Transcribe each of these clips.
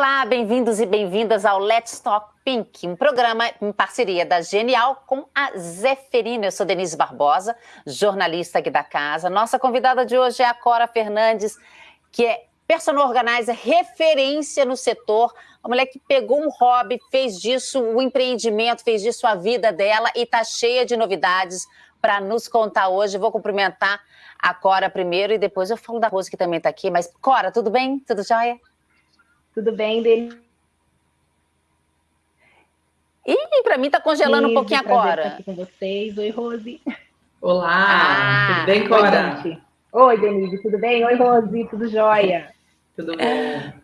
Olá, bem-vindos e bem-vindas ao Let's Talk Pink, um programa em parceria da Genial com a Zeferina. Eu sou Denise Barbosa, jornalista aqui da casa. Nossa convidada de hoje é a Cora Fernandes, que é personal organizer, referência no setor, uma mulher que pegou um hobby, fez disso o um empreendimento, fez disso a vida dela e está cheia de novidades para nos contar hoje. Vou cumprimentar a Cora primeiro e depois eu falo da Rose, que também está aqui. Mas, Cora, tudo bem? Tudo jóia? Tudo bem, Denise? Ih, para mim está congelando um pouquinho agora. Estar aqui com vocês. Oi, Rose. Olá, ah, tudo bem, Cora? Oi, Oi, Denise, tudo bem? Oi, Rose, tudo jóia? Tudo bom.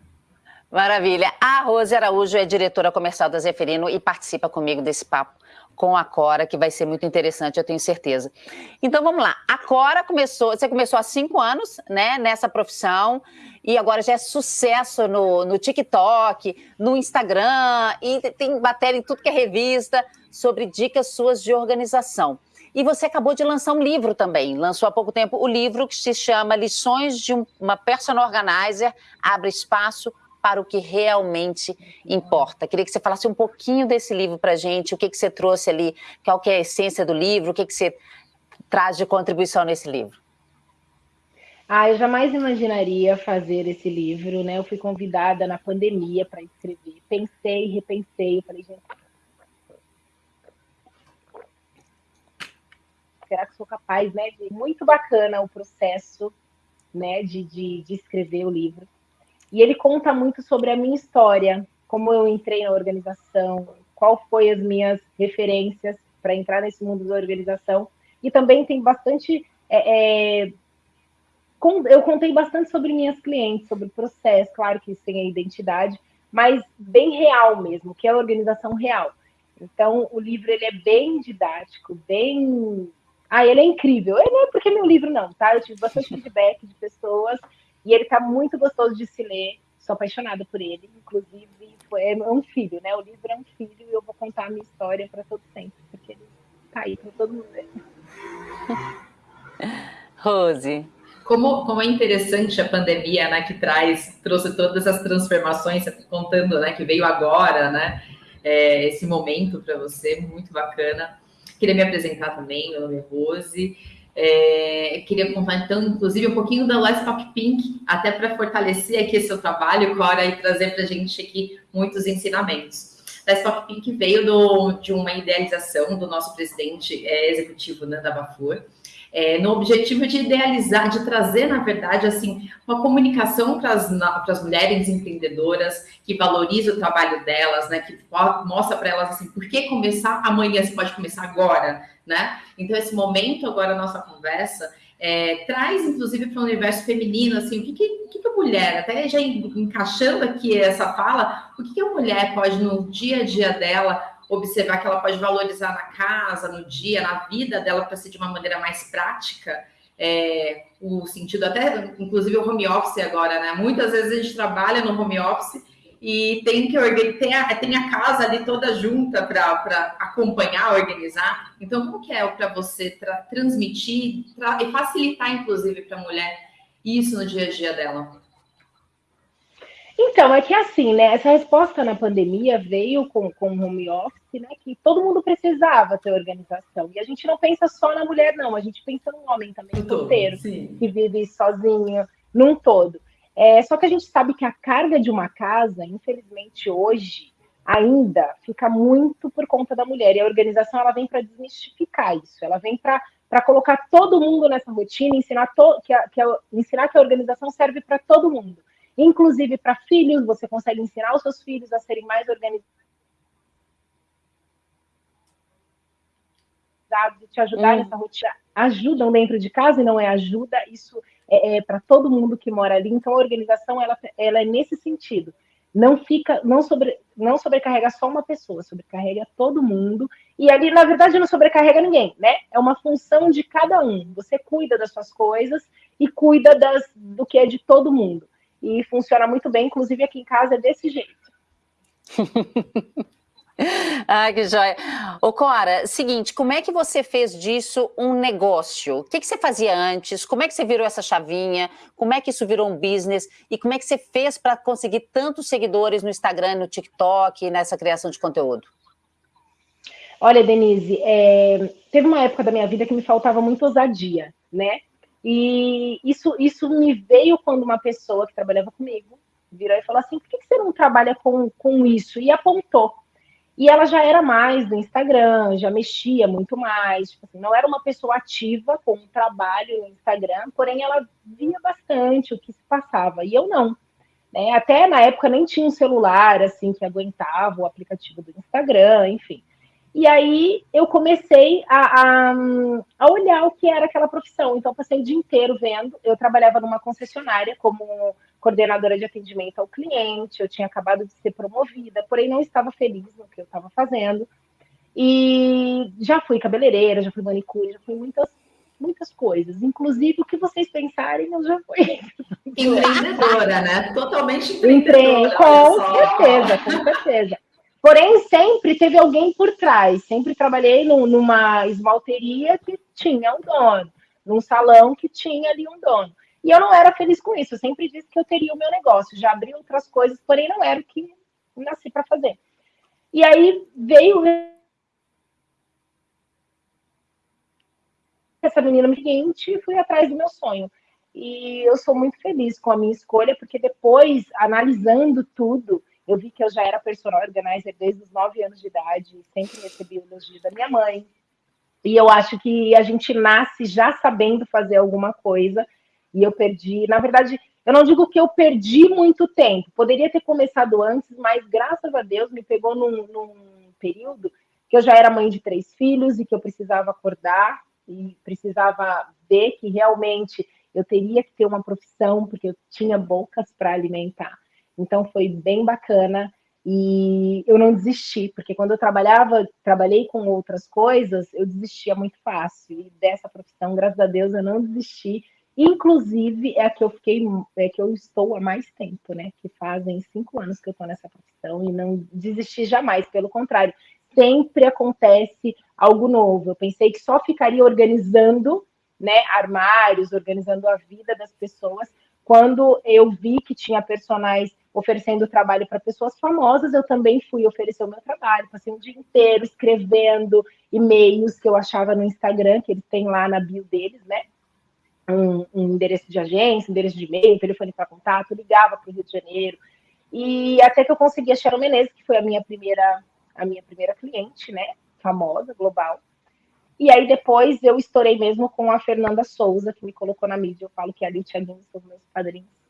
Maravilha. A Rose Araújo é diretora comercial da Zeferino e participa comigo desse papo com a Cora, que vai ser muito interessante, eu tenho certeza. Então vamos lá. A Cora começou, você começou há cinco anos, né, nessa profissão, e agora já é sucesso no, no TikTok, no Instagram, e tem matéria em tudo que é revista sobre dicas suas de organização. E você acabou de lançar um livro também, lançou há pouco tempo o livro que se chama Lições de uma Personal Organizer, Abre Espaço para o que realmente importa. Queria que você falasse um pouquinho desse livro para a gente, o que, que você trouxe ali, qual que é a essência do livro, o que, que você traz de contribuição nesse livro. Ah, eu jamais imaginaria fazer esse livro, né? Eu fui convidada na pandemia para escrever. Pensei, repensei, falei, gente, será que sou capaz, né? Muito bacana o processo, né, de, de, de escrever o livro. E ele conta muito sobre a minha história, como eu entrei na organização, qual foi as minhas referências para entrar nesse mundo da organização. E também tem bastante. É, é, eu contei bastante sobre minhas clientes, sobre o processo, claro que isso tem a identidade, mas bem real mesmo, que é a organização real. Então, o livro ele é bem didático, bem. Ah, ele é incrível. Ele não é porque é meu livro, não, tá? Eu tive bastante feedback de pessoas e ele tá muito gostoso de se ler. Sou apaixonada por ele. Inclusive, foi, é um filho, né? O livro é um filho e eu vou contar a minha história para todo sempre, porque ele tá aí para todo mundo ver. Rose. Como, como é interessante a pandemia, né, que traz, trouxe todas as transformações, tá contando, né, que veio agora, né, é, esse momento para você, muito bacana. Queria me apresentar também, meu nome é Rose, é, queria contar, então, inclusive, um pouquinho da Talk Pink, até para fortalecer aqui seu trabalho, Cora, e trazer para a gente aqui muitos ensinamentos. Talk Pink veio do, de uma idealização do nosso presidente é, executivo, Nanda Bafur, é, no objetivo de idealizar, de trazer, na verdade, assim, uma comunicação para as mulheres empreendedoras, que valoriza o trabalho delas, né, que mostra para elas assim, por que começar amanhã, você pode começar agora, né? Então, esse momento agora, nossa conversa, é, traz, inclusive, para o universo feminino, assim, o que, que, que, a mulher, até já encaixando aqui essa fala, o que, que a mulher pode, no dia a dia dela, observar que ela pode valorizar na casa, no dia, na vida dela, para ser de uma maneira mais prática. É, o sentido até, inclusive o home office agora, né? Muitas vezes a gente trabalha no home office e tem que tem a, tem a casa ali toda junta para acompanhar, organizar. Então, como que é para você tra transmitir tra e facilitar, inclusive, para a mulher isso no dia a dia dela? Então, é que assim, né? Essa resposta na pandemia veio com, com o home office, né? Que todo mundo precisava ter organização. E a gente não pensa só na mulher, não. A gente pensa no homem também, inteiro, que vive sozinho, num todo. É, só que a gente sabe que a carga de uma casa, infelizmente, hoje, ainda fica muito por conta da mulher. E a organização ela vem para desmistificar isso. Ela vem para colocar todo mundo nessa rotina, ensinar, to, que a, que a, ensinar que a organização serve para todo mundo inclusive para filhos, você consegue ensinar os seus filhos a serem mais organizados e te ajudar hum. nessa rotina. Ajudam dentro de casa e não é ajuda, isso é, é para todo mundo que mora ali. Então, a organização ela, ela é nesse sentido. Não fica, não, sobre, não sobrecarrega só uma pessoa, sobrecarrega todo mundo. E ali, na verdade, não sobrecarrega ninguém, né? É uma função de cada um. Você cuida das suas coisas e cuida das, do que é de todo mundo e funciona muito bem, inclusive aqui em casa é desse jeito. Ah, que joia. Ô, Cora, seguinte, como é que você fez disso um negócio? O que, que você fazia antes? Como é que você virou essa chavinha? Como é que isso virou um business? E como é que você fez para conseguir tantos seguidores no Instagram, no TikTok, nessa criação de conteúdo? Olha, Denise, é, teve uma época da minha vida que me faltava muito ousadia, né? E isso, isso me veio quando uma pessoa que trabalhava comigo virou e falou assim: por que você não trabalha com, com isso? E apontou. E ela já era mais do Instagram, já mexia muito mais, tipo assim, não era uma pessoa ativa com um trabalho no Instagram, porém ela via bastante o que se passava, e eu não. Né? Até na época nem tinha um celular assim que aguentava o aplicativo do Instagram, enfim. E aí eu comecei a, a, a, olhar o que era aquela profissão. Então, passei o dia inteiro vendo. Eu trabalhava numa concessionária como coordenadora de atendimento ao cliente, eu tinha acabado de ser promovida, porém não estava feliz no que eu estava fazendo. E já fui cabeleireira, já fui manicure, já fui muitas, muitas coisas. Inclusive, o que vocês pensarem, eu já fui. Empreendedora, né? Totalmente empreendedora. Com certeza, com certeza. Porém, sempre teve alguém por trás. Sempre trabalhei numa esmalteria que tinha um dono, num salão que tinha ali um dono. E eu não era feliz com isso. Eu sempre disse que eu teria o meu negócio, já abri outras coisas, porém não era o que nasci para fazer. E aí veio essa menina seguinte e fui atrás do meu sonho. E eu sou muito feliz com a minha escolha, porque depois, analisando tudo, eu vi que eu já era personal organizer desde os nove anos de idade, sempre recebi o elogio da minha mãe. E eu acho que a gente nasce já sabendo fazer alguma coisa, e eu perdi, na verdade, eu não digo que eu perdi muito tempo, poderia ter começado antes, mas graças a Deus me pegou num, num período que eu já era mãe de três filhos e que eu precisava acordar e precisava ver que realmente eu teria que ter uma profissão, porque eu tinha bocas para alimentar. Então foi bem bacana e eu não desisti, porque quando eu trabalhava, trabalhei com outras coisas, eu desistia muito fácil. E dessa profissão, graças a Deus, eu não desisti. Inclusive, é a que eu fiquei, é que eu estou há mais tempo, né? Que fazem cinco anos que eu estou nessa profissão e não desisti jamais, pelo contrário, sempre acontece algo novo. Eu pensei que só ficaria organizando, né, armários, organizando a vida das pessoas, quando eu vi que tinha personagens oferecendo trabalho para pessoas famosas, eu também fui oferecer o meu trabalho. Passei um dia inteiro escrevendo e-mails que eu achava no Instagram, que eles têm lá na bio deles, né? Um, um endereço de agência, um endereço de e-mail, telefone para contato, ligava para o Rio de Janeiro. E até que eu consegui a Sharon Menezes, que foi a minha primeira, a minha primeira cliente, né? Famosa, global. E aí depois eu estourei mesmo com a Fernanda Souza, que me colocou na mídia. Eu falo que ali o Thiaguinho são meus padrinhos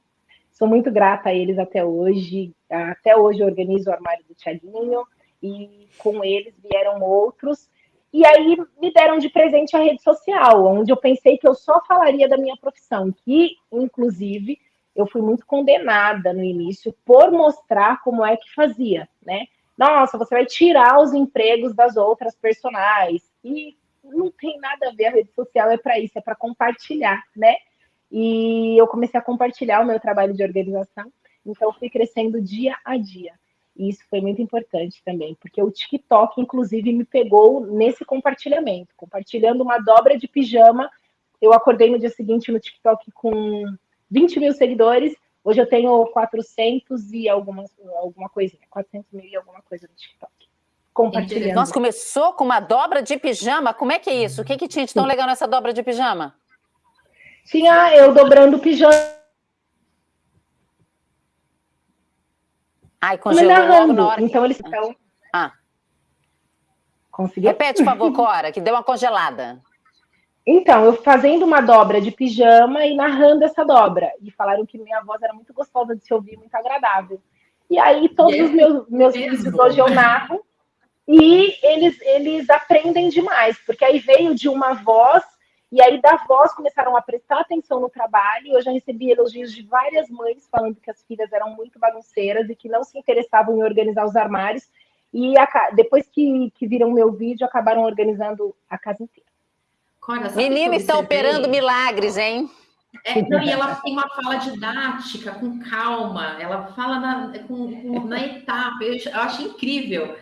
Sou muito grata a eles até hoje. Até hoje organizo o armário do Tiaguinho e com eles vieram outros. E aí me deram de presente a rede social, onde eu pensei que eu só falaria da minha profissão, que inclusive eu fui muito condenada no início por mostrar como é que fazia, né? Nossa, você vai tirar os empregos das outras personagens. E não tem nada a ver, a rede social é para isso, é para compartilhar, né? E eu comecei a compartilhar o meu trabalho de organização, então fui crescendo dia a dia. E isso foi muito importante também, porque o TikTok, inclusive, me pegou nesse compartilhamento, compartilhando uma dobra de pijama. Eu acordei no dia seguinte no TikTok com 20 mil seguidores, hoje eu tenho 400 e alguma, alguma coisinha, 400 mil e alguma coisa no TikTok. Compartilhando. Nossa, começou com uma dobra de pijama? Como é que é isso? O que, que tinha de tão legal nessa dobra de pijama? Tinha eu dobrando o pijama. Ai, congelou. Então eles estão. Ah. Conseguiu? Repete, por favor, Cora, que deu uma congelada. Então, eu fazendo uma dobra de pijama e narrando essa dobra. E falaram que minha voz era muito gostosa de se ouvir, muito agradável. E aí, todos os meus, meus vídeos hoje eu narro. E eles, eles aprendem demais, porque aí veio de uma voz e aí, da voz, começaram a prestar atenção no trabalho. Eu já recebi elogios de várias mães falando que as filhas eram muito bagunceiras e que não se interessavam em organizar os armários. E a, depois que, que viram meu vídeo, acabaram organizando a casa inteira. Cora, Menina está operando milagres, hein? É, não, e ela tem uma fala didática, com calma, ela fala na, com, com, na etapa, eu, eu acho incrível.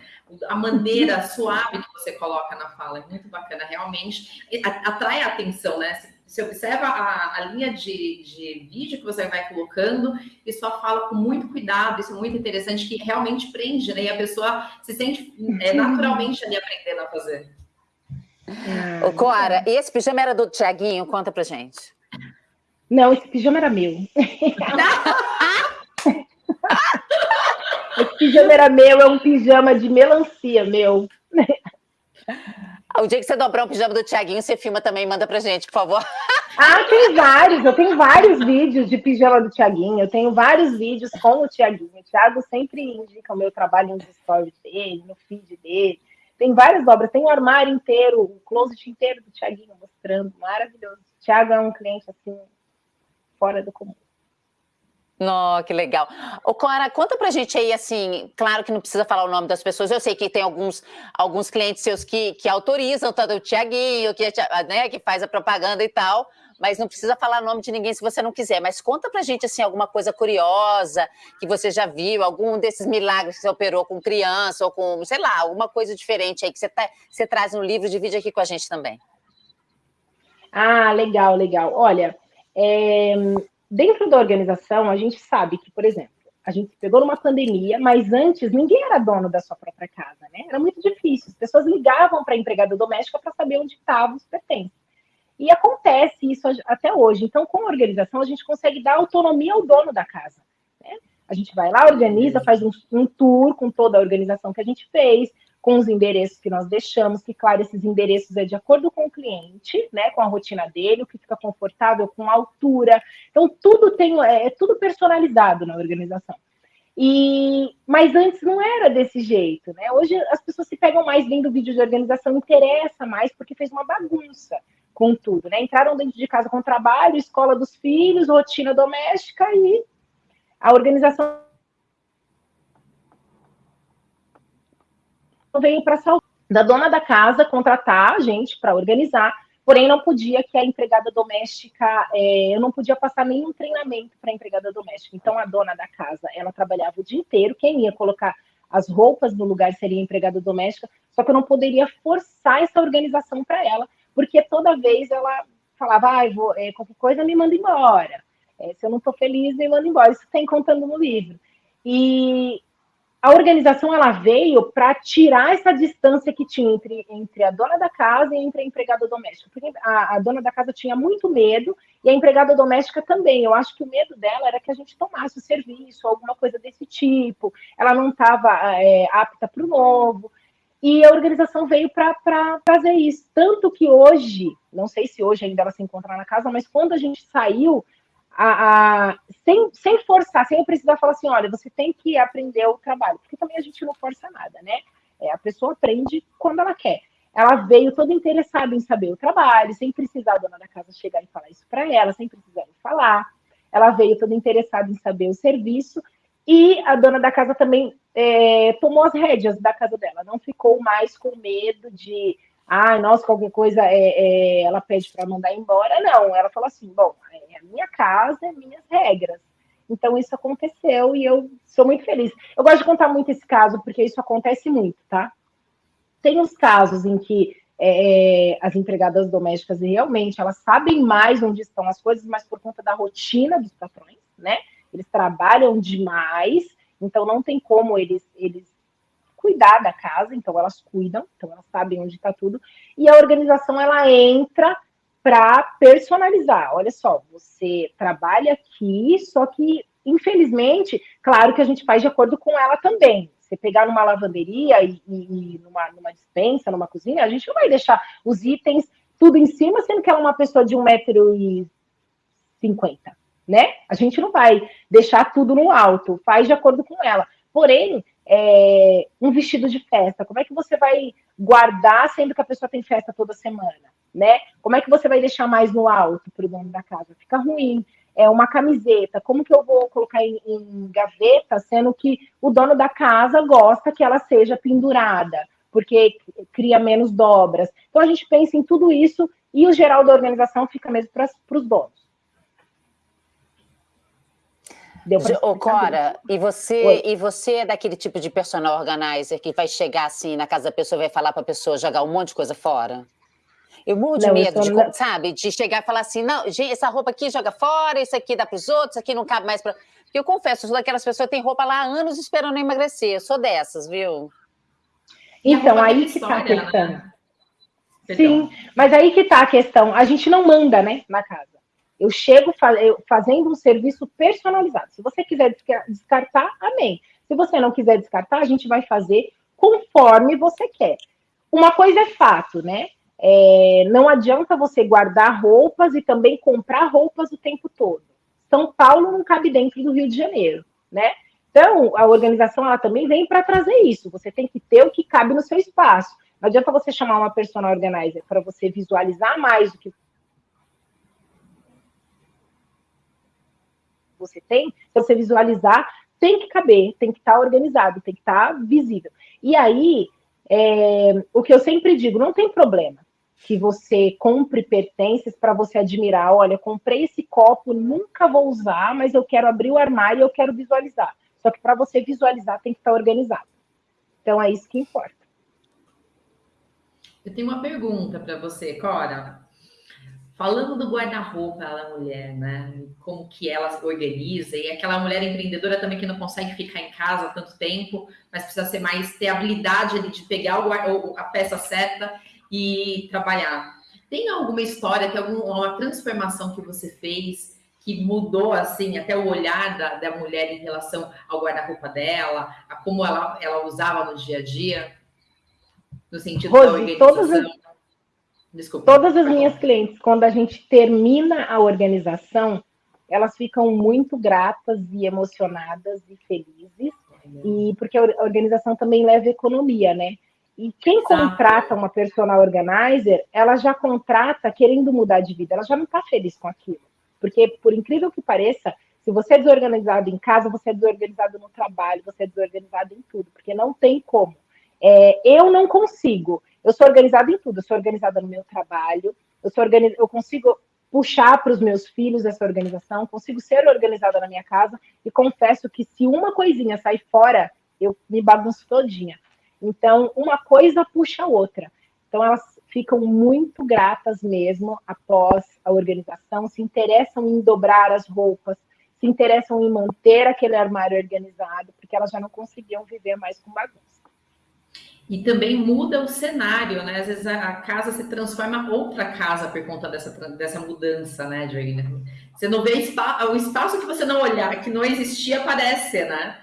A maneira suave que você coloca na fala. É muito bacana, realmente. Atrai a atenção, né? Você observa a, a linha de, de, vídeo que você vai colocando e só fala com muito cuidado, isso é muito interessante, que realmente prende, né? E a pessoa se sente é, naturalmente ali aprendendo a fazer. Ô, Cora, e esse pijama era do Tiaguinho? Conta pra gente. Não, esse pijama era meu. esse pijama era meu, é um pijama de melancia meu. O dia que você dobrar um pijama do Tiaguinho, você filma também e manda pra gente, por favor. Ah, tem vários. Eu tenho vários vídeos de pijama do Tiaguinho. Eu tenho vários vídeos com o Tiaguinho. O Thiago sempre indica o meu trabalho nos stories dele, no feed dele. Tem várias obras. Tem o um armário inteiro, o closet inteiro do Tiaguinho mostrando. Maravilhoso. O Thiago é um cliente, assim, fora do comum. Não, que legal. Ô, Cora, conta pra gente aí, assim, claro que não precisa falar o nome das pessoas, eu sei que tem alguns, alguns clientes seus que, que autorizam, tanto o Tiaguinho, que, né, que faz a propaganda e tal, mas não precisa falar o nome de ninguém se você não quiser. Mas conta pra gente, assim, alguma coisa curiosa que você já viu, algum desses milagres que você operou com criança ou com, sei lá, alguma coisa diferente aí que você, tá, você traz no livro, divide aqui com a gente também. Ah, legal, legal. Olha, é, dentro da organização, a gente sabe que, por exemplo, a gente pegou numa pandemia, mas antes ninguém era dono da sua própria casa, né? Era muito difícil. As pessoas ligavam para a empregada doméstica para saber onde estavam os pertences. E acontece isso até hoje. Então, com a organização, a gente consegue dar autonomia ao dono da casa. Né? A gente vai lá, organiza, faz um, um tour com toda a organização que a gente fez, com os endereços que nós deixamos, que, claro, esses endereços é de acordo com o cliente, né, com a rotina dele, o que fica confortável, com a altura. Então, tudo tem, é, é tudo personalizado na organização. E, mas antes não era desse jeito, né? Hoje as pessoas se pegam mais vendo vídeo de organização, interessa mais porque fez uma bagunça com tudo, né? Entraram dentro de casa com trabalho, escola dos filhos, rotina doméstica e a organização veio para da dona da casa contratar a gente para organizar, porém não podia que a empregada doméstica, é, eu não podia passar nenhum treinamento para a empregada doméstica. Então a dona da casa, ela trabalhava o dia inteiro, quem ia colocar as roupas no lugar seria a empregada doméstica, só que eu não poderia forçar essa organização para ela, porque toda vez ela falava, ah, vou, é, qualquer coisa me manda embora. É, se eu não estou feliz, me manda embora. Isso tem contando no livro. E a organização ela veio para tirar essa distância que tinha entre, entre a dona da casa e entre a empregada doméstica. Porque a, a, dona da casa tinha muito medo e a empregada doméstica também. Eu acho que o medo dela era que a gente tomasse o serviço, alguma coisa desse tipo. Ela não estava é, apta para o novo. E a organização veio para fazer isso. Tanto que hoje, não sei se hoje ainda ela se encontra na casa, mas quando a gente saiu, a, a, sem, sem forçar, sem precisar falar assim, olha, você tem que aprender o trabalho, porque também a gente não força nada, né? É, a pessoa aprende quando ela quer. Ela veio toda interessada em saber o trabalho, sem precisar a dona da casa chegar e falar isso para ela, sem precisar falar. Ela veio toda interessada em saber o serviço e a dona da casa também é, tomou as rédeas da casa dela, não ficou mais com medo de ah, nossa, qualquer coisa é, é ela pede para mandar embora. Não, ela falou assim: bom, é a minha casa, é minhas regras. Então isso aconteceu e eu sou muito feliz. Eu gosto de contar muito esse caso porque isso acontece muito, tá? Tem os casos em que é, as empregadas domésticas realmente elas sabem mais onde estão as coisas, mas por conta da rotina dos patrões, né? Eles trabalham demais, então não tem como eles, eles cuidar da casa, então elas cuidam, então elas sabem onde está tudo, e a organização ela entra para personalizar. Olha só, você trabalha aqui, só que infelizmente, claro que a gente faz de acordo com ela também. Você pegar numa lavanderia e, e numa, numa dispensa, numa cozinha, a gente não vai deixar os itens tudo em cima, sendo que ela é uma pessoa de 1,50m, né? A gente não vai deixar tudo no alto, faz de acordo com ela. Porém, é, um vestido de festa? Como é que você vai guardar, sendo que a pessoa tem festa toda semana? Né? Como é que você vai deixar mais no alto para o dono da casa? Fica ruim. É uma camiseta. Como que eu vou colocar em, em gaveta, sendo que o dono da casa gosta que ela seja pendurada, porque cria menos dobras. Então a gente pensa em tudo isso e o geral da organização fica mesmo para os donos. Deu Ô, Cora, e você, e você é daquele tipo de personal organizer que vai chegar assim na casa da pessoa e vai falar para a pessoa jogar um monte de coisa fora? Eu morro de não, medo, de, não... sabe? De chegar e falar assim, não, gente, essa roupa aqui joga fora, isso aqui dá para os outros, isso aqui não cabe mais para... Porque eu confesso, eu sou daquelas pessoas que têm roupa lá há anos esperando emagrecer. Eu sou dessas, viu? Então, aí que está a questão. Né? Sim, mas aí que está a questão. A gente não manda, né, na casa. Eu chego fazendo um serviço personalizado. Se você quiser descartar, amém. Se você não quiser descartar, a gente vai fazer conforme você quer. Uma coisa é fato, né? É, não adianta você guardar roupas e também comprar roupas o tempo todo. São Paulo não cabe dentro do Rio de Janeiro, né? Então, a organização ela também vem para trazer isso. Você tem que ter o que cabe no seu espaço. Não adianta você chamar uma personal organizer para você visualizar mais o que você tem, se você visualizar, tem que caber, tem que estar tá organizado, tem que estar tá visível. E aí, é, o que eu sempre digo, não tem problema que você compre pertences para você admirar. Olha, comprei esse copo, nunca vou usar, mas eu quero abrir o armário e eu quero visualizar. Só que para você visualizar tem que estar tá organizado. Então é isso que importa. Eu tenho uma pergunta para você, Cora. Falando do guarda-roupa da mulher, né? Como que ela se organiza, e aquela mulher empreendedora também que não consegue ficar em casa tanto tempo, mas precisa ser mais, ter habilidade ali de pegar o, a peça certa e trabalhar. Tem alguma história, tem alguma transformação que você fez que mudou assim até o olhar da, da mulher em relação ao guarda-roupa dela, a como ela, ela usava no dia a dia? No sentido Rose, da organização? Todas as Desculpa. Todas as minhas clientes, quando a gente termina a organização, elas ficam muito gratas e emocionadas e felizes, e porque a organização também leva economia, né? E quem contrata uma personal organizer, ela já contrata querendo mudar de vida, ela já não está feliz com aquilo. Porque, por incrível que pareça, se você é desorganizado em casa, você é desorganizado no trabalho, você é desorganizado em tudo, porque não tem como. É, eu não consigo. Eu sou organizada em tudo. Eu sou organizada no meu trabalho. Eu sou organiz... eu consigo puxar para os meus filhos essa organização. Consigo ser organizada na minha casa. E confesso que se uma coisinha sair fora, eu me bagunço todinha. Então, uma coisa puxa a outra. Então, elas ficam muito gratas mesmo após a organização, se interessam em dobrar as roupas, se interessam em manter aquele armário organizado, porque elas já não conseguiam viver mais com bagunça. E também muda o cenário, né? Às vezes a, casa se transforma outra casa por conta dessa, dessa mudança, né, Joaquim? Você não vê o espaço que você não olhar, que não existia, aparece, né?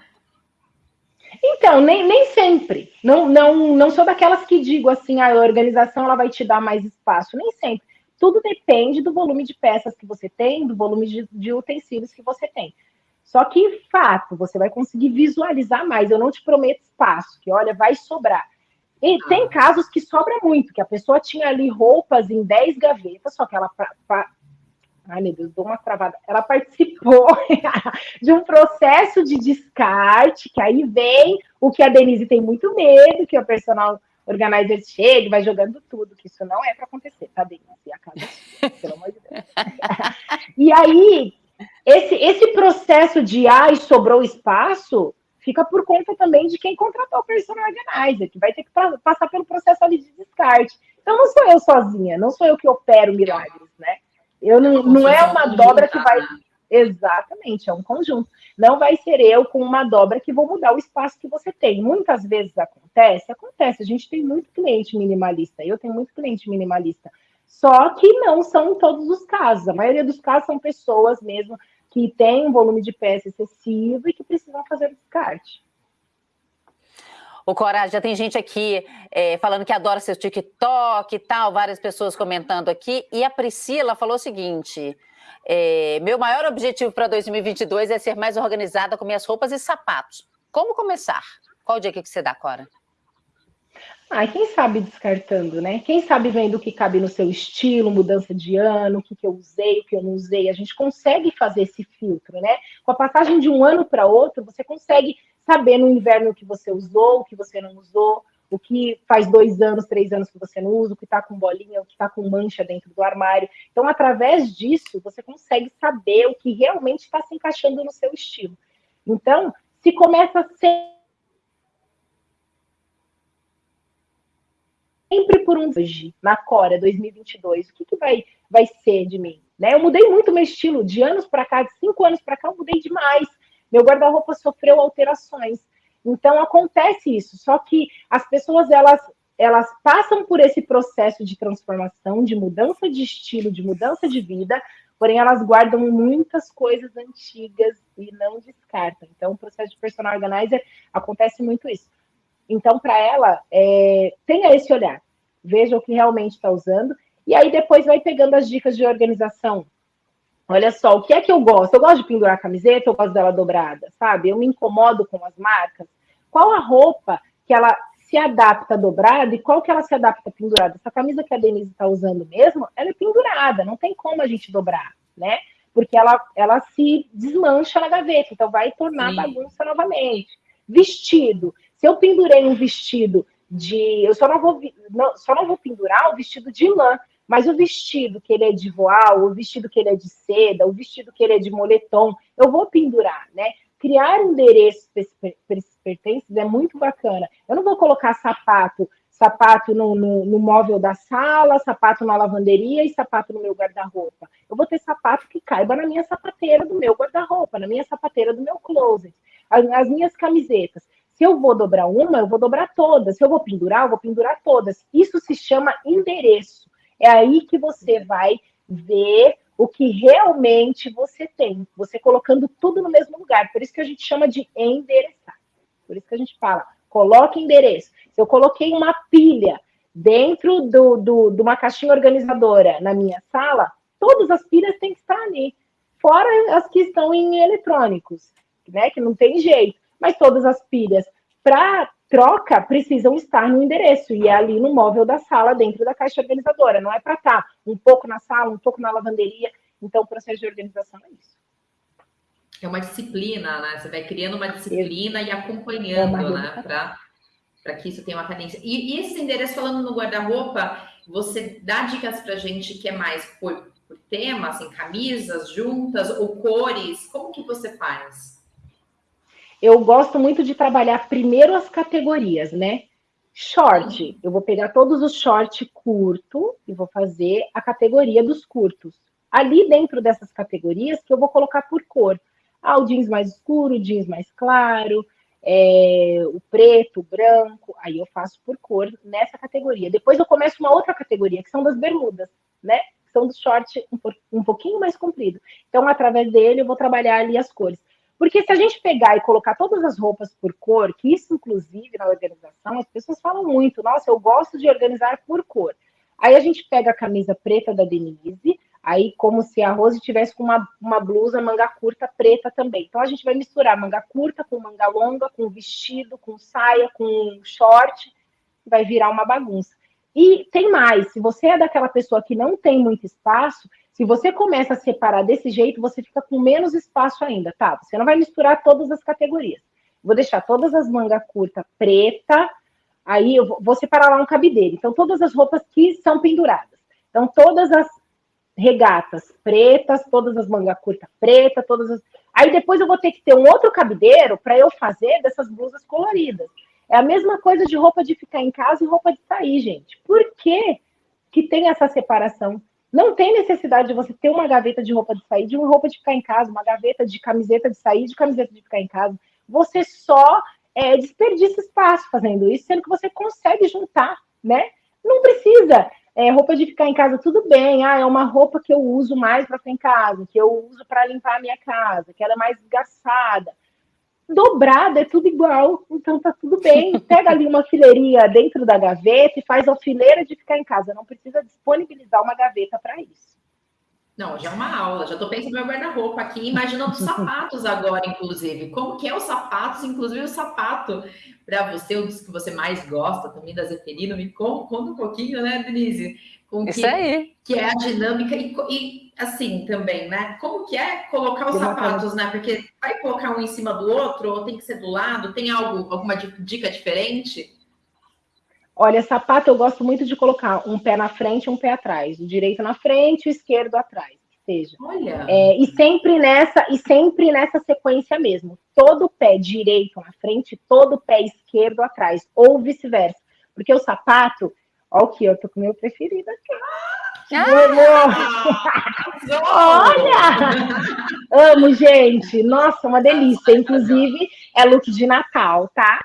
Então, nem, nem sempre. Não, não, não sou daquelas que digo assim, a organização ela vai te dar mais espaço. Nem sempre. Tudo depende do volume de peças que você tem, do volume de, de utensílios que você tem. Só que, fato, você vai conseguir visualizar mais. Eu não te prometo espaço, que olha, vai sobrar. E ah. tem casos que sobra muito, que a pessoa tinha ali roupas em 10 gavetas, só que ela. Ai, meu Deus, dou uma travada. Ela participou de um processo de descarte, que aí vem o que a Denise tem muito medo, que o personal organizer chega e vai jogando tudo, que isso não é para acontecer, tá, Denise? A casa, pelo amor de Deus. e aí, esse, esse processo de ai, sobrou espaço, fica por conta também de quem contratou o personal organizer, que vai ter que passar pelo processo ali de descarte. Então não sou eu sozinha, não sou eu que opero milagres, né? Eu não, não é uma dobra que vai. Exatamente, é um conjunto. Não vai ser eu com uma dobra que vou mudar o espaço que você tem. Muitas vezes acontece, acontece. A gente tem muito cliente minimalista, eu tenho muito cliente minimalista. Só que não são todos os casos. A maioria dos casos são pessoas mesmo que têm um volume de peça excessivo e que precisam fazer descarte. O Cora, já tem gente aqui é, falando que adora seu TikTok e tal, várias pessoas comentando aqui. E a Priscila falou o seguinte: é, meu maior objetivo para 2022 é ser mais organizada com minhas roupas e sapatos. Como começar? Qual o dia que você dá, Cora? Ah, quem sabe descartando, né? Quem sabe vendo o que cabe no seu estilo, mudança de ano, o que, que eu usei, o que eu não usei. A gente consegue fazer esse filtro, né? Com a passagem de um ano para outro, você consegue saber no inverno o que você usou, o que você não usou, o que faz dois anos, três anos que você não usa, o que está com bolinha, o que está com mancha dentro do armário. Então, através disso, você consegue saber o que realmente está se encaixando no seu estilo. Então, se começa a ser sempre por um hoje, na Cora 2022, o que, que vai, vai ser de mim? Né? Eu mudei muito meu estilo, de anos para cá, de cinco anos para cá, eu mudei demais. Meu guarda-roupa sofreu alterações. Então acontece isso, só que as pessoas elas elas passam por esse processo de transformação, de mudança de estilo, de mudança de vida, porém elas guardam muitas coisas antigas e não descartam. Então, o processo de personal organizer acontece muito isso. Então, para ela, é, tenha esse olhar, veja o que realmente está usando, e aí depois vai pegando as dicas de organização. Olha só, o que é que eu gosto? Eu gosto de pendurar a camiseta, eu gosto dela dobrada, sabe? Eu me incomodo com as marcas. Qual a roupa que ela se adapta dobrada e qual que ela se adapta pendurada? Essa camisa que a Denise está usando mesmo, ela é pendurada, não tem como a gente dobrar, né? Porque ela, ela se desmancha na gaveta, então vai tornar Sim. bagunça novamente. Vestido. Se eu pendurei um vestido de. Eu só não vou, não, só não vou pendurar o vestido de lã, mas o vestido que ele é de voal, o vestido que ele é de seda, o vestido que ele é de moletom, eu vou pendurar, né? Criar endereços para esses pertences é muito bacana. Eu não vou colocar sapato, sapato no, no, no móvel da sala, sapato na lavanderia e sapato no meu guarda-roupa. Eu vou ter sapato que caiba na minha sapateira do meu guarda-roupa, na minha sapateira do meu closet. As, as minhas camisetas. Se eu vou dobrar uma, eu vou dobrar todas. Se eu vou pendurar, eu vou pendurar todas. Isso se chama endereço. É aí que você vai ver o que realmente você tem. Você colocando tudo no mesmo lugar. Por isso que a gente chama de endereçar. Por isso que a gente fala, coloque endereço. Se eu coloquei uma pilha dentro do, do, de uma caixinha organizadora na minha sala, todas as pilhas têm que estar ali. Fora as que estão em eletrônicos, né? Que não tem jeito mas todas as pilhas para troca precisam estar no endereço e é ali no móvel da sala, dentro da caixa organizadora. Não é para estar tá um pouco na sala, um pouco na lavanderia. Então, o processo de organização é isso. É uma disciplina, né? Você vai criando uma disciplina e acompanhando, é né? Para que isso tenha uma cadência. E, e esse endereço, falando no guarda-roupa, você dá dicas para gente que é mais por, por tema, assim, camisas juntas ou cores? Como que você faz? Eu gosto muito de trabalhar primeiro as categorias, né? Short, eu vou pegar todos os short curto e vou fazer a categoria dos curtos. Ali dentro dessas categorias que eu vou colocar por cor. Ah, o jeans mais escuro, o jeans mais claro, é, o preto, o branco, aí eu faço por cor nessa categoria. Depois eu começo uma outra categoria, que são das bermudas, né? Que são dos short um, um pouquinho mais comprido. Então, através dele, eu vou trabalhar ali as cores. Porque se a gente pegar e colocar todas as roupas por cor, que isso, inclusive, na organização, as pessoas falam muito, nossa, eu gosto de organizar por cor. Aí a gente pega a camisa preta da Denise, aí como se a Rose tivesse com uma, uma blusa manga curta preta também. Então a gente vai misturar manga curta com manga longa, com vestido, com saia, com short, vai virar uma bagunça. E tem mais, se você é daquela pessoa que não tem muito espaço, se você começa a separar desse jeito, você fica com menos espaço ainda, tá? Você não vai misturar todas as categorias. Vou deixar todas as mangas curtas preta, aí eu vou separar lá um cabideiro. Então, todas as roupas que são penduradas. Então, todas as regatas pretas, todas as mangas curtas preta, todas as... Aí depois eu vou ter que ter um outro cabideiro para eu fazer dessas blusas coloridas. É a mesma coisa de roupa de ficar em casa e roupa de sair, gente. Por que, que tem essa separação? Não tem necessidade de você ter uma gaveta de roupa de sair, de uma roupa de ficar em casa, uma gaveta de camiseta de sair, de camiseta de ficar em casa. Você só é, desperdiça espaço fazendo isso, sendo que você consegue juntar, né? Não precisa. É, roupa de ficar em casa, tudo bem. Ah, é uma roupa que eu uso mais para ficar em casa, que eu uso para limpar a minha casa, que ela é mais gastada dobrada, é tudo igual, então tá tudo bem. Pega ali uma fileirinha dentro da gaveta e faz a fileira de ficar em casa. Não precisa disponibilizar uma gaveta para isso. Não, já é uma aula, já estou pensando no meu guarda-roupa aqui, imaginando os sapatos agora, inclusive. Como que é os sapatos, inclusive o sapato para você, um dos que você mais gosta também da Zeferino, me conta, um pouquinho, né, Denise? Com Isso que, aí. Que é a dinâmica e, e, assim também, né? Como que é colocar os sapatos, né? Porque vai colocar um em cima do outro ou tem que ser do lado? Tem algo, alguma dica diferente? Olha, sapato eu gosto muito de colocar um pé na frente e um pé atrás. O direito na frente e o esquerdo atrás. Seja. Olha. É, e sempre nessa e sempre nessa sequência mesmo. Todo pé direito na frente, todo pé esquerdo atrás, ou vice-versa. Porque o sapato, ó, aqui, eu tô com o meu preferido aqui. Ah, Olha! Amo, gente. Nossa, uma delícia. Inclusive, é look de Natal, tá?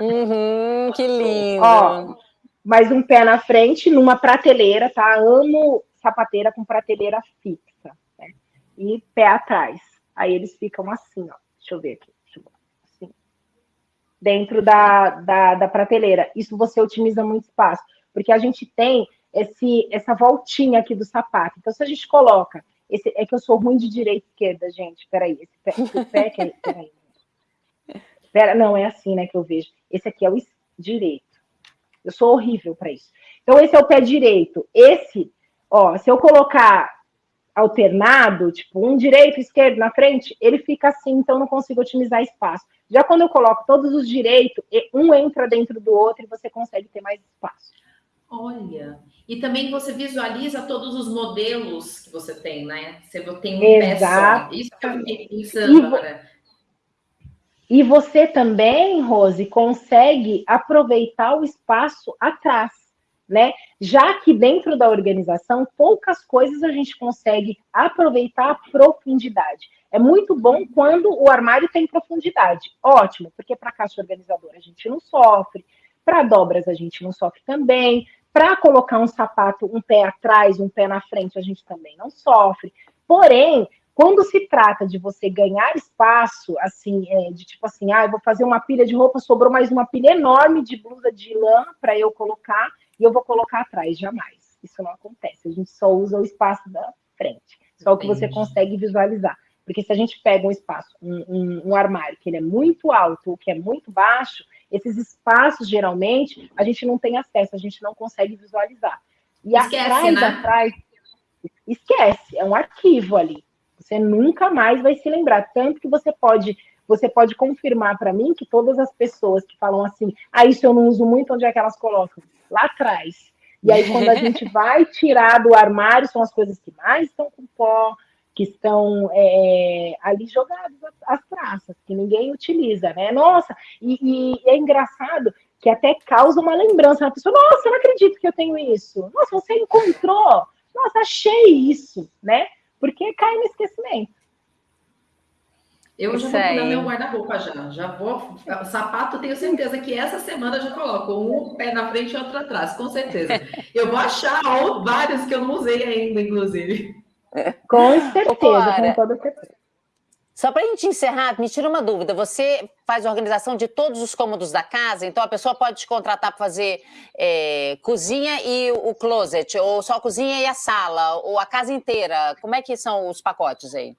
Uhum, que lindo. Ó, mais um pé na frente, numa prateleira, tá? Amo sapateira com prateleira fixa. Né? E pé atrás. Aí eles ficam assim, ó. Deixa eu ver aqui. Eu ver. Assim. Dentro da, da, da prateleira. Isso você otimiza muito espaço. Porque a gente tem esse, essa voltinha aqui do sapato. Então, se a gente coloca. Esse, é que eu sou ruim de direita e esquerda, gente. Peraí, esse pé, esse pé que é, peraí. Pera, não, é assim, né, que eu vejo. Esse aqui é o direito. Eu sou horrível para isso. Então, esse é o pé direito. Esse, ó, se eu colocar alternado, tipo um direito, esquerdo na frente, ele fica assim, então não consigo otimizar espaço. Já quando eu coloco todos os direitos, um entra dentro do outro e você consegue ter mais espaço. Olha, e também você visualiza todos os modelos que você tem, né? Você tem um Exato. Isso que eu fiquei pensando e agora. E você também, Rose, consegue aproveitar o espaço atrás, né? Já que dentro da organização, poucas coisas a gente consegue aproveitar a profundidade. É muito bom quando o armário tem profundidade. Ótimo, porque para caixa organizadora a gente não sofre, para dobras a gente não sofre também, para colocar um sapato um pé atrás, um pé na frente, a gente também não sofre. Porém, quando se trata de você ganhar espaço, assim, é, de tipo assim, ah, eu vou fazer uma pilha de roupa, sobrou mais uma pilha enorme de blusa de lã para eu colocar e eu vou colocar atrás, jamais. Isso não acontece. A gente só usa o espaço da frente, só o que você consegue visualizar. Porque se a gente pega um espaço, um, um, um armário que ele é muito alto ou que é muito baixo, esses espaços, geralmente, a gente não tem acesso, a gente não consegue visualizar. E esquece, atrás, né? atrás, esquece, é um arquivo ali. Você nunca mais vai se lembrar. Tanto que você pode, você pode confirmar para mim que todas as pessoas que falam assim, ah, isso eu não uso muito, onde é que elas colocam? Lá atrás. E aí, quando a gente vai tirar do armário, são as coisas que mais estão com pó, que estão é, ali jogados as praças, que ninguém utiliza, né? Nossa, e, e, é engraçado que até causa uma lembrança na pessoa, nossa, eu não acredito que eu tenho isso. Nossa, você encontrou. Nossa, achei isso, né? Porque cai no esquecimento. Eu já vou pegar meu guarda-roupa já. Já vou. O sapato, tenho certeza que essa semana já coloco um pé na frente e outro atrás, com certeza. Eu vou achar vários que eu não usei ainda, inclusive. Com certeza, com toda certeza. Só para a gente encerrar, me tira uma dúvida. Você faz a organização de todos os cômodos da casa, então a pessoa pode te contratar para fazer é, cozinha e o closet, ou só a cozinha e a sala, ou a casa inteira. Como é que são os pacotes aí?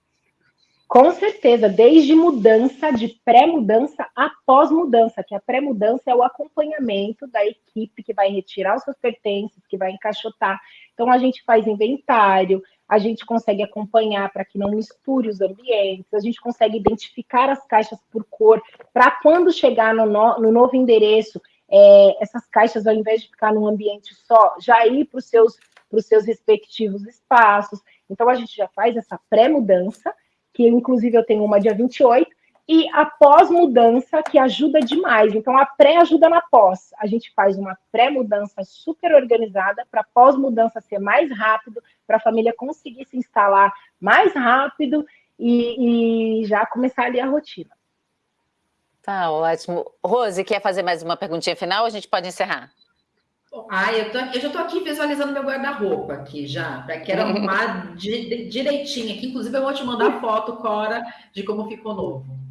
Com certeza, desde mudança, de pré-mudança a pós-mudança, que a pré-mudança é o acompanhamento da equipe que vai retirar os seus pertences, que vai encaixotar. Então, a gente faz inventário, a gente consegue acompanhar para que não misture os ambientes, a gente consegue identificar as caixas por cor, para quando chegar no, no, no novo endereço, é, essas caixas, ao invés de ficar num ambiente só, já ir para os seus, seus respectivos espaços. Então, a gente já faz essa pré-mudança, que inclusive eu tenho uma dia 28, e a pós-mudança, que ajuda demais. Então, a pré ajuda na pós. A gente faz uma pré-mudança super organizada para pós-mudança ser mais rápido, para a família conseguir se instalar mais rápido e, e, já começar ali a rotina. Tá ótimo. Rose, quer fazer mais uma perguntinha final ou a gente pode encerrar? Ah, eu, tô, eu já estou aqui visualizando meu guarda-roupa aqui já, para que era arrumar direitinho aqui. Inclusive, eu vou te mandar foto, Cora, de como ficou novo.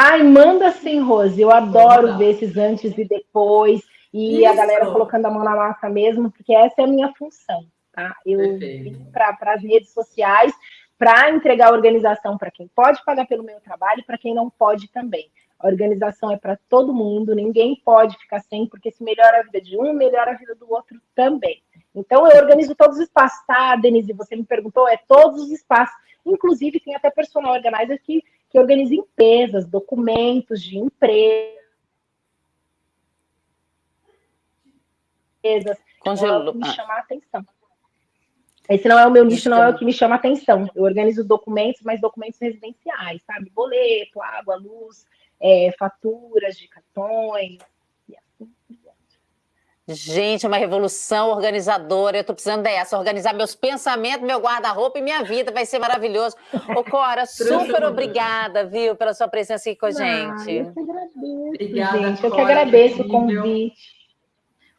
Ai, manda sim, Rose. Eu adoro ver esses antes e depois. E Isso. a galera colocando a mão na massa mesmo, porque essa é a minha função, tá? Eu vim para as redes sociais para entregar organização para quem pode pagar pelo meu trabalho e para quem não pode também. A organização é para todo mundo, ninguém pode ficar sem, porque se melhora a vida de um, melhora a vida do outro também. Então, eu organizo todos os espaços, tá, Denise? Você me perguntou, é todos os espaços. Inclusive, tem até personal organizer que que organiza empresas, documentos de empresa. Congelou. É me chama a atenção. Esse não é o meu nicho, não é o que me chama a atenção. Eu organizo documentos, mas documentos residenciais, sabe? Boleto, água, luz, é, faturas de cartões, Gente, uma revolução organizadora. Eu tô precisando dessa, organizar meus pensamentos, meu guarda-roupa e minha vida. Vai ser maravilhoso. Ô, Cora, super obrigada, viu, pela sua presença aqui com a gente. eu que agradeço, Obrigada, gente. Eu que agradeço o convite.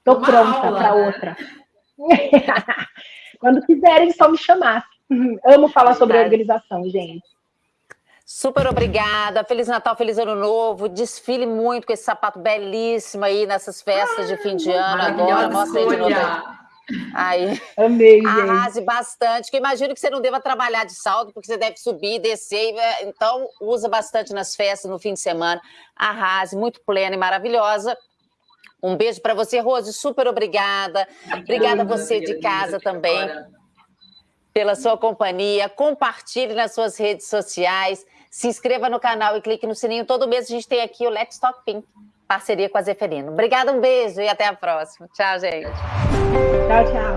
Tô pronta para né? outra. Quando quiserem, só me chamar. Amo falar sobre organização, gente. Super obrigada. Feliz Natal, feliz Ano Novo. Desfile muito com esse sapato belíssimo aí nessas festas de fim de ano agora. Mostra aí de novo. Aí. Amei. Arrase bastante. Que imagino que você não deva trabalhar de salto, porque você deve subir, descer. Então, usa bastante nas festas, no fim de semana. Arrase, muito plena e maravilhosa. Um beijo para você, Rose. Super obrigada. Obrigada a você de casa também pela sua companhia. Compartilhe nas suas redes sociais. Se inscreva no canal e clique no sininho. Todo mês a gente tem aqui o Let's Talk Pink, parceria com a Zeferino. Obrigada, um beijo e até a próxima. Tchau, gente. Tchau, tchau.